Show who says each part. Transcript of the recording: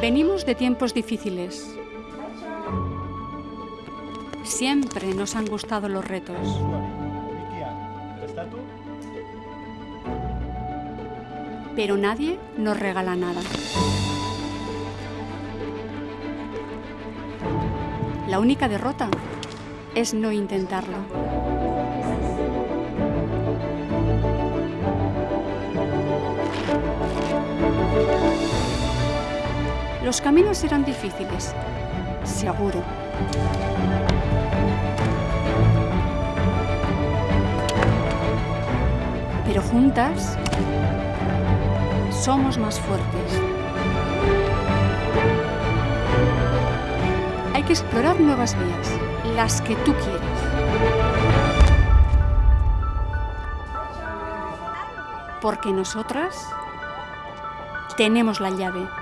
Speaker 1: Venimos de tiempos difíciles. Siempre nos han gustado los retos. Pero nadie nos regala nada. La única derrota es no intentarlo. Los caminos eran difíciles, seguro. Pero juntas somos más fuertes. Hay que explorar nuevas vías, las que tú quieras. Porque nosotras tenemos la llave.